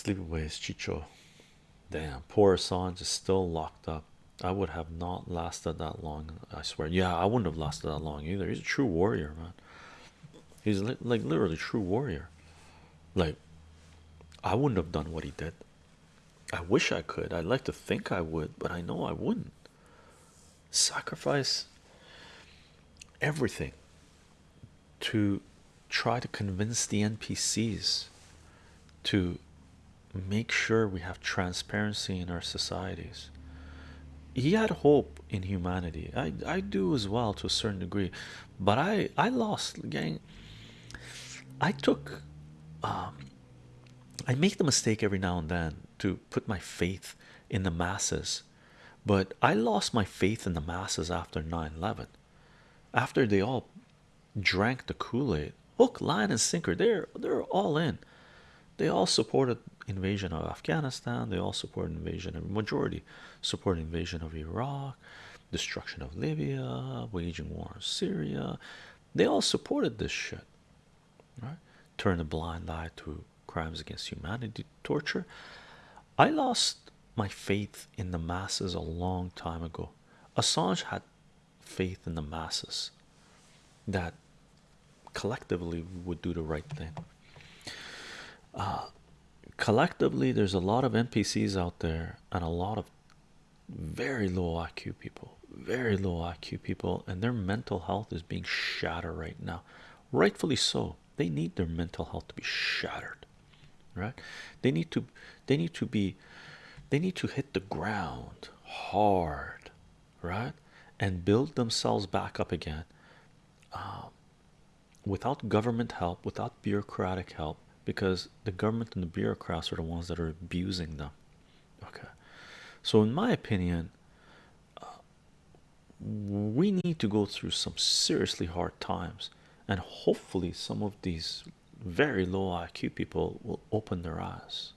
Sleepaways Chicho. Damn, poor Assange is still locked up. I would have not lasted that long. I swear. Yeah, I wouldn't have lasted that long either. He's a true warrior, man. He's li like literally true warrior. Like, I wouldn't have done what he did. I wish I could. I'd like to think I would, but I know I wouldn't. Sacrifice everything to try to convince the NPCs to make sure we have transparency in our societies. He had hope in humanity. I I do as well to a certain degree, but I I lost gang. I took um, I make the mistake every now and then to put my faith in the masses, but I lost my faith in the masses after 9 11. After they all drank the Kool-Aid, hook, line, and sinker, they're they're all in. They all supported invasion of Afghanistan, they all supported invasion of majority support invasion of Iraq, destruction of Libya, waging war in Syria. They all supported this shit right? Turn a blind eye to crimes against humanity torture. I lost my faith in the masses a long time ago. Assange had faith in the masses that collectively would do the right thing. Uh, collectively there's a lot of npcs out there and a lot of very low iq people very low iq people and their mental health is being shattered right now. Rightfully so. They need their mental health to be shattered right? They need to they need to be they need to hit the ground hard right? And build themselves back up again um, without government help without bureaucratic help because the government and the bureaucrats are the ones that are abusing them. Okay. So in my opinion uh, we need to go through some seriously hard times and hopefully some of these very low IQ people will open their eyes